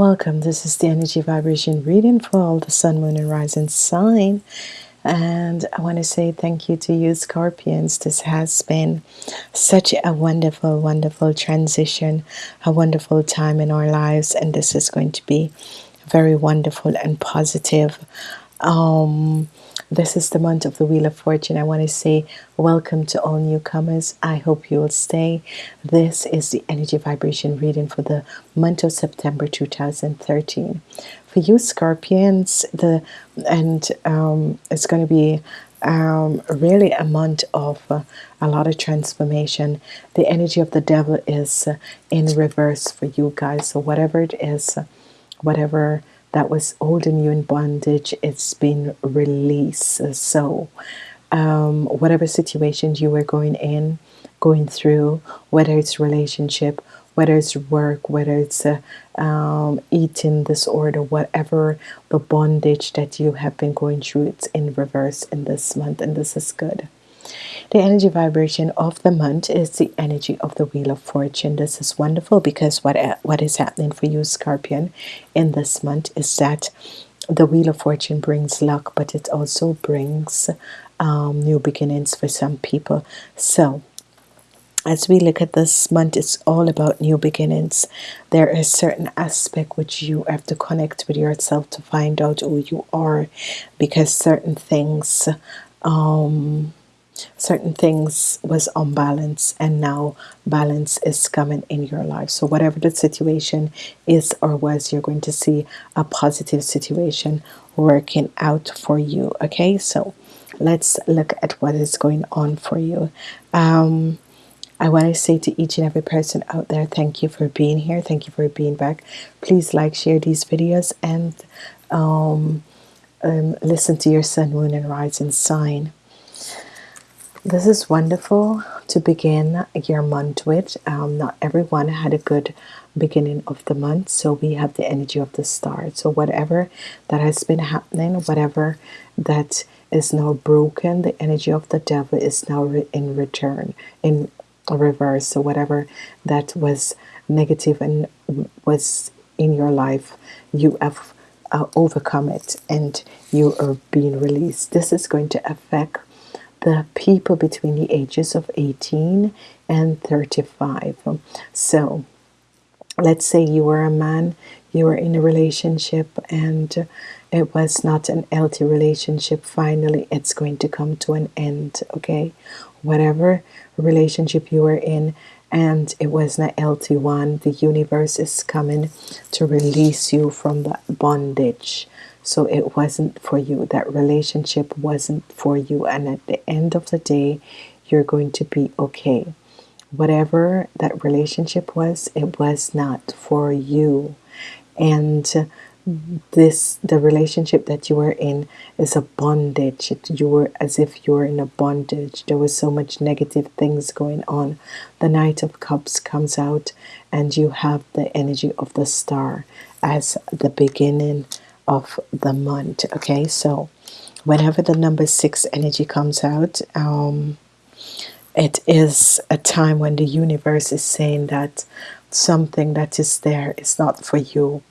Welcome. This is the energy vibration reading for all the sun, moon, and rising sign. And I want to say thank you to you, Scorpions. This has been such a wonderful, wonderful transition, a wonderful time in our lives. And this is going to be very wonderful and positive. Um, this is the month of the Wheel of Fortune. I want to say welcome to all newcomers. I hope you will stay. This is the energy vibration reading for the month of September 2013. For you Scorpions, the and um, it's going to be um, really a month of uh, a lot of transformation. The energy of the devil is uh, in reverse for you guys. So whatever it is, whatever that was holding you in bondage, it's been released. So, um, whatever situations you were going in, going through, whether it's relationship, whether it's work, whether it's a um, eating disorder, whatever the bondage that you have been going through, it's in reverse in this month, and this is good. The energy vibration of the month is the energy of the Wheel of Fortune. This is wonderful because what, what is happening for you, Scorpion, in this month is that the Wheel of Fortune brings luck, but it also brings um, new beginnings for some people. So, as we look at this month, it's all about new beginnings. There is certain aspect which you have to connect with yourself to find out who you are, because certain things um, certain things was unbalanced and now balance is coming in your life. So whatever the situation is or was you're going to see a positive situation working out for you okay? So let's look at what is going on for you. Um, I want to say to each and every person out there thank you for being here. Thank you for being back. Please like share these videos and um, um, listen to your sun moon and rising sign this is wonderful to begin your month with. Um, not everyone had a good beginning of the month, so we have the energy of the start. So whatever that has been happening, whatever that is now broken, the energy of the devil is now re in return, in reverse. So whatever that was negative and was in your life, you have uh, overcome it and you are being released. This is going to affect the people between the ages of 18 and 35. So let's say you were a man, you were in a relationship and it was not an healthy relationship. Finally, it's going to come to an end, okay? Whatever relationship you were in and it was not healthy one, the universe is coming to release you from that bondage so it wasn't for you. That relationship wasn't for you. And at the end of the day you're going to be okay. Whatever that relationship was it was not for you. And this the relationship that you were in is a bondage. You were as if you were in a bondage. There was so much negative things going on. The knight of cups comes out and you have the energy of the star as the beginning of the month. Okay so whenever the number six energy comes out um, it is a time when the universe is saying that something that is there is not for you.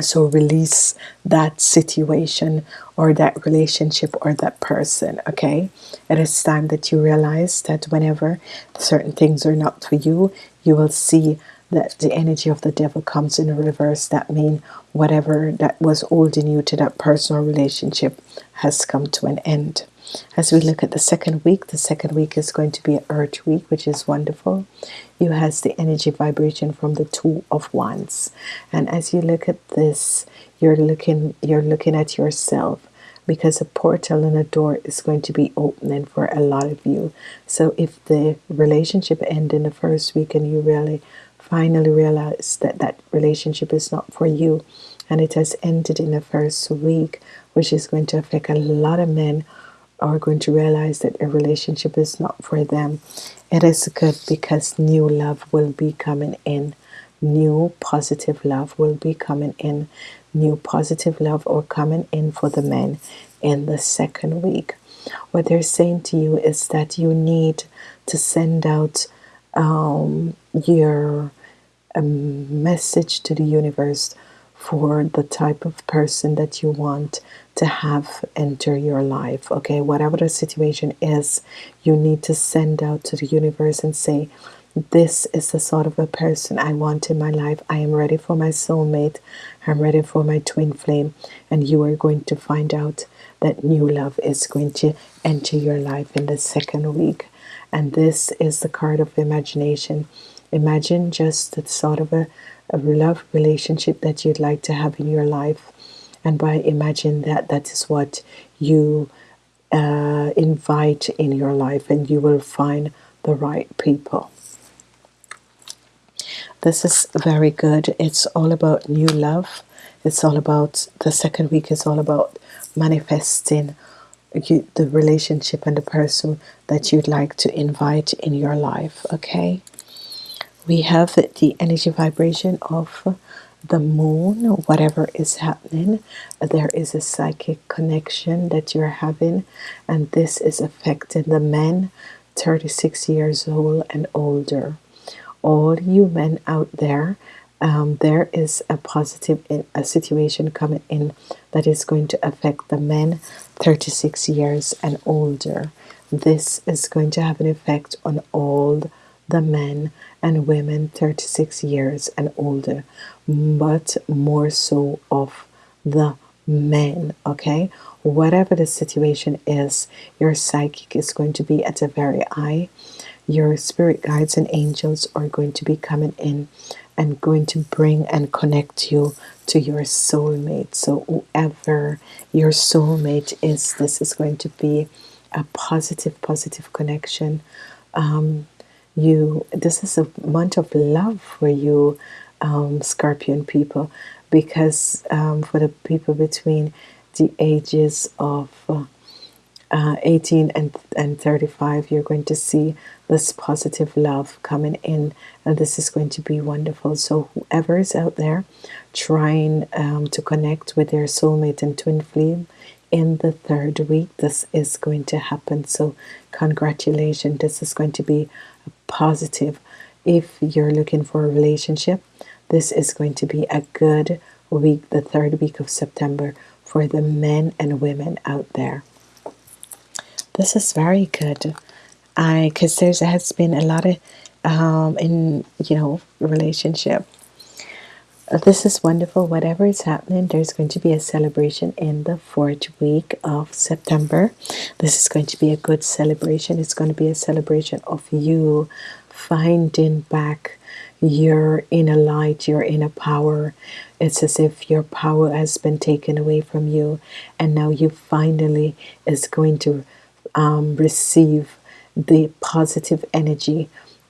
So release that situation or that relationship or that person okay? It is time that you realize that whenever certain things are not for you you will see that the energy of the devil comes in reverse that mean whatever that was holding you to that personal relationship has come to an end. As we look at the second week the second week is going to be an earth week which is wonderful. You has the energy vibration from the two of wands. And as you look at this you're looking you're looking at yourself because a portal and a door is going to be opening for a lot of you. So if the relationship end in the first week and you really finally realize that that relationship is not for you and it has ended in the first week which is going to affect a lot of men are going to realize that a relationship is not for them. It is good because new love will be coming in. New positive love will be coming in. New positive love or coming in for the men in the second week. What they're saying to you is that you need to send out um, your a message to the universe for the type of person that you want to have enter your life. Okay, whatever the situation is, you need to send out to the universe and say, This is the sort of a person I want in my life. I am ready for my soulmate. I'm ready for my twin flame. And you are going to find out that new love is going to enter your life in the second week. And this is the card of imagination. Imagine just the sort of a, a love relationship that you'd like to have in your life. And by imagine that, that is what you uh, invite in your life, and you will find the right people. This is very good. It's all about new love. It's all about the second week is all about manifesting you, the relationship and the person that you'd like to invite in your life. Okay, we have the energy vibration of the moon, whatever is happening, there is a psychic connection that you're having, and this is affecting the men 36 years old and older. All you men out there, um, there is a positive in, a situation coming in that is going to affect the men 36 years and older. This is going to have an effect on all the men and women 36 years and older, but more so of the men. Okay, whatever the situation is, your psychic is going to be at the very eye. Your spirit guides and angels are going to be coming in and going to bring and connect you to your soulmate. So, whoever your soulmate is, this is going to be a positive, positive connection. Um, you, this is a month of love for you, um, Scorpion people, because um, for the people between the ages of uh, uh, 18 and, and 35, you're going to see this positive love coming in, and this is going to be wonderful. So, whoever is out there trying um, to connect with their soulmate and twin flame in the third week, this is going to happen. So, congratulations, this is going to be a positive. If you're looking for a relationship, this is going to be a good week, the third week of September, for the men and women out there. This is very good. I because there has been a lot of um, in you know relationship. This is wonderful. Whatever is happening, there's going to be a celebration in the fourth week of September. This is going to be a good celebration. It's going to be a celebration of you finding back your inner light, your inner power. It's as if your power has been taken away from you, and now you finally is going to um, receive the positive energy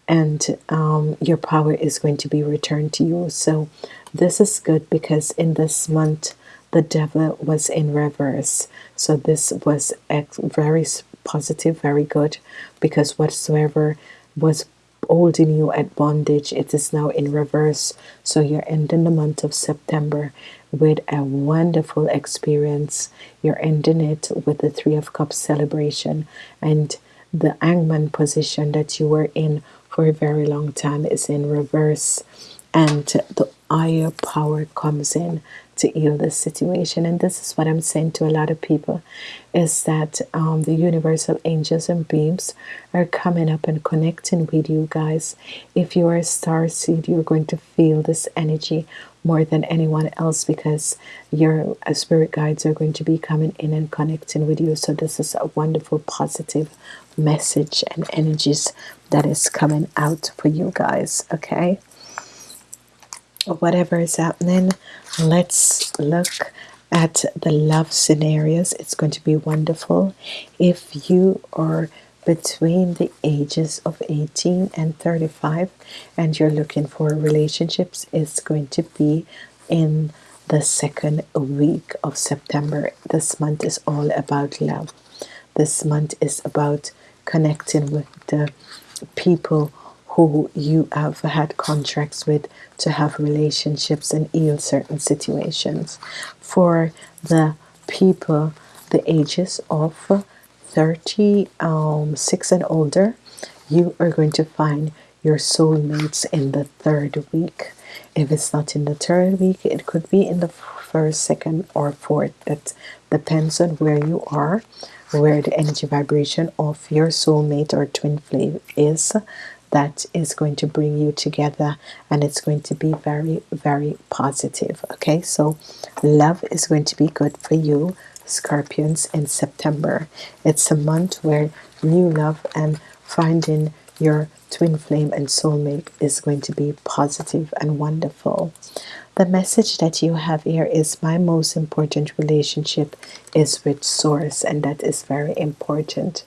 and um, your power is going to be returned to you. So, this is good because in this month the devil was in reverse. So, this was very positive, very good because whatsoever was holding you at bondage, it is now in reverse. So, you're ending the month of September with a wonderful experience. You're ending it with the Three of Cups celebration and the hangman position that you were in for a very long time is in reverse and the higher power comes in to heal this situation. And this is what i'm saying to a lot of people is that um, the universal angels and beams are coming up and connecting with you guys. If you are a star seed you're going to feel this energy more than anyone else because your uh, spirit guides are going to be coming in and connecting with you. So this is a wonderful positive message and energies that is coming out for you guys okay whatever is happening let's look at the love scenarios. It's going to be wonderful. If you are between the ages of 18 and 35 and you're looking for relationships it's going to be in the second week of September. This month is all about love. This month is about connecting with the people who you have had contracts with to have relationships and heal certain situations. For the people the ages of 36 um, and older, you are going to find your soulmates in the third week. If it's not in the third week, it could be in the first, second, or fourth. That depends on where you are, where the energy vibration of your soulmate or twin flame is. That is going to bring you together and it's going to be very, very positive. Okay, so love is going to be good for you, Scorpions, in September. It's a month where new love and finding your twin flame and soulmate is going to be positive and wonderful. The message that you have here is my most important relationship is with source and that is very important.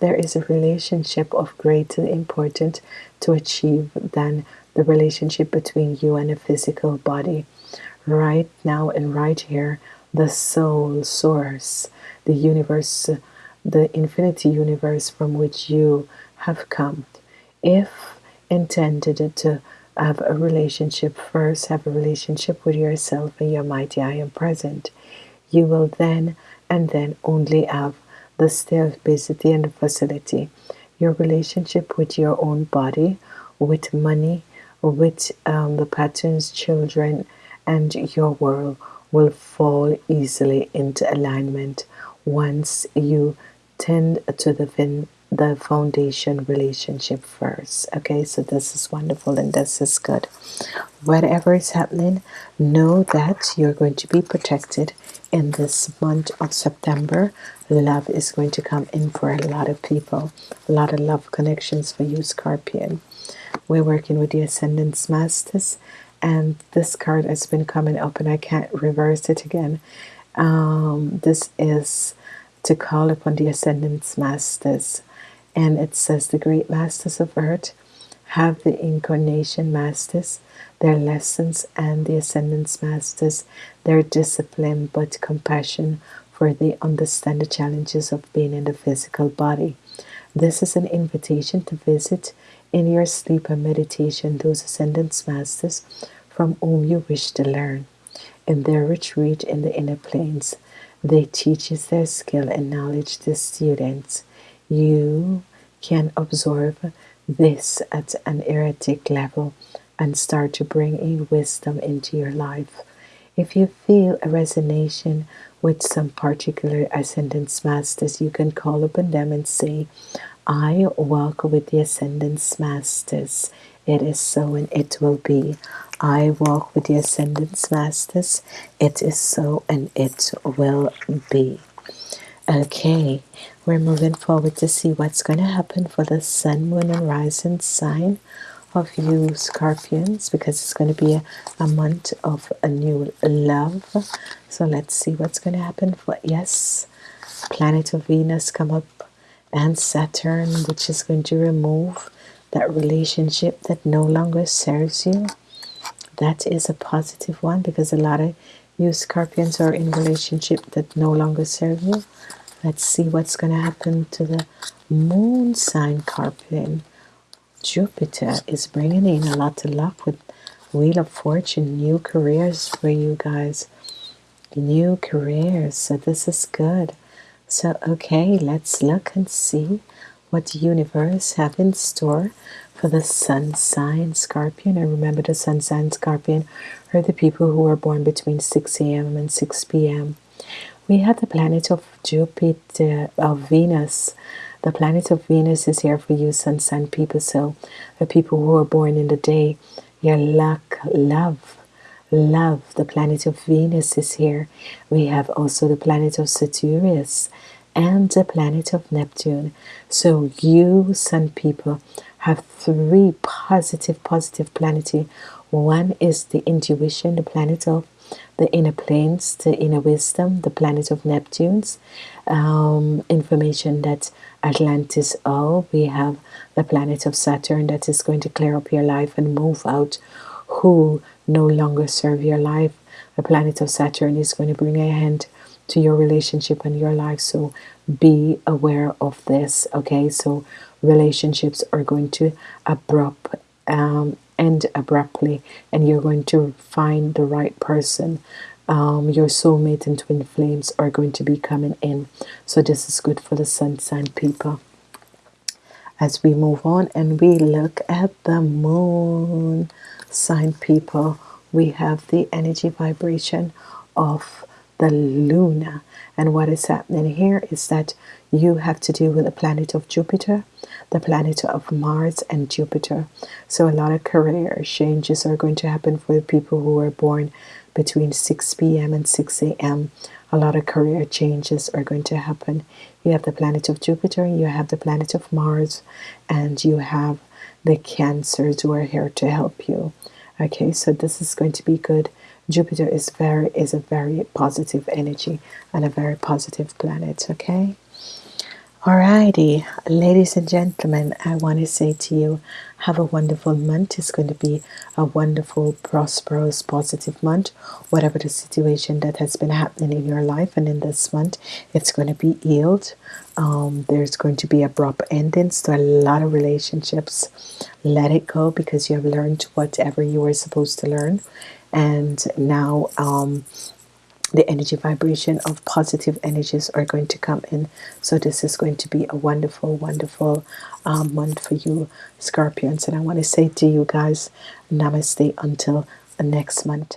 There is a relationship of greater importance to achieve than the relationship between you and a physical body. Right now and right here, the soul source, the universe, the infinity universe from which you have come if intended to have a relationship first, have a relationship with yourself and your mighty I am present, you will then and then only have the stability and facility. Your relationship with your own body, with money, with um, the patterns, children, and your world will fall easily into alignment once you tend to the the foundation relationship first. Okay, so this is wonderful and this is good. Whatever is happening, know that you're going to be protected in this month of September. Love is going to come in for a lot of people, a lot of love connections for you, Scorpion. We're working with the Ascendance Masters, and this card has been coming up, and I can't reverse it again. Um, this is to call upon the Ascendance Masters and it says the great masters of earth have the incarnation masters, their lessons, and the ascendance masters, their discipline but compassion, for they understand the challenges of being in the physical body. This is an invitation to visit in your sleep and meditation those ascendance masters from whom you wish to learn. In their retreat in the inner planes, they teaches their skill and knowledge to students. You can absorb this at an etheric level and start to bring in wisdom into your life. If you feel a resonation with some particular ascendance masters, you can call upon them and say, I walk with the ascendance masters. It is so and it will be. I walk with the ascendance masters. It is so and it will be. Okay, we're moving forward to see what's going to happen for the sun, moon, and rising sign of you Scorpions because it's going to be a, a month of a new love. So let's see what's going to happen for yes, planet of Venus come up and Saturn, which is going to remove that relationship that no longer serves you. That is a positive one because a lot of you Scorpions are in relationship that no longer serve you. Let's see what's going to happen to the moon sign Scorpion. Jupiter is bringing in a lot of luck with Wheel of Fortune, new careers for you guys. New careers, so this is good. So, okay, let's look and see what the universe have in store for the sun sign Scorpion. And remember the sun sign Scorpion are the people who are born between 6 a.m. and 6 p.m we have the planet of Jupiter, of Venus. The planet of Venus is here for you, sun sign people. So, the people who are born in the day, your luck, love, love. The planet of Venus is here. We have also the planet of Saturnius and the planet of Neptune. So, you, sun people, have three positive, positive planets. One is the intuition, the planet of the inner planes, the inner wisdom, the planet of Neptune's. Um, information that Atlantis oh we have the planet of Saturn that is going to clear up your life and move out who no longer serve your life. The planet of Saturn is going to bring a hand to your relationship and your life so be aware of this okay? So relationships are going to abrupt um, end abruptly and you're going to find the right person. Um, your soulmate and twin flames are going to be coming in. So this is good for the sun sign people. As we move on and we look at the moon sign people we have the energy vibration of the Luna. And what is happening here is that you have to deal with the planet of Jupiter, the planet of Mars, and Jupiter. So, a lot of career changes are going to happen for people who were born between 6 p.m. and 6 a.m. A lot of career changes are going to happen. You have the planet of Jupiter, you have the planet of Mars, and you have the Cancers who are here to help you. Okay, so this is going to be good. Jupiter is very is a very positive energy and a very positive planet. Okay. Alrighty, ladies and gentlemen, I want to say to you, have a wonderful month. It's going to be a wonderful, prosperous, positive month. Whatever the situation that has been happening in your life and in this month, it's going to be healed. Um, there's going to be abrupt endings to a lot of relationships. Let it go because you have learned whatever you were supposed to learn. And now um, the energy vibration of positive energies are going to come in. So this is going to be a wonderful, wonderful um, month for you, Scorpions. And I want to say to you guys, Namaste until the next month.